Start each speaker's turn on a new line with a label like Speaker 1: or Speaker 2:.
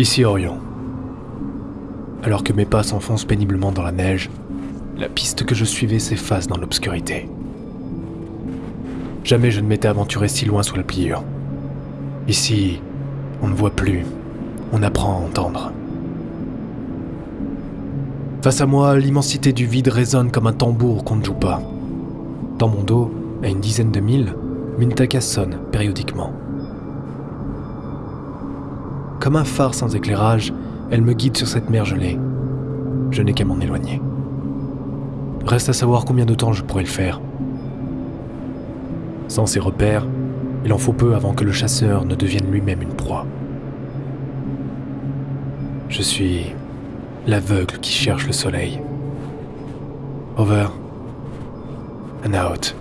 Speaker 1: Ici Orion. Alors que mes pas s'enfoncent péniblement dans la neige, la piste que je suivais s'efface dans l'obscurité. Jamais je ne m'étais aventuré si loin sous la pliure. Ici, on ne voit plus, on apprend à entendre. Face à moi, l'immensité du vide résonne comme un tambour qu'on ne joue pas. Dans mon dos, à une dizaine de milles, Mintaka sonne périodiquement. Comme un phare sans éclairage, elle me guide sur cette mer gelée. Je n'ai qu'à m'en éloigner. Reste à savoir combien de temps je pourrais le faire. Sans ces repères, il en faut peu avant que le chasseur ne devienne lui-même une proie. Je suis l'aveugle qui cherche le soleil. Over and out.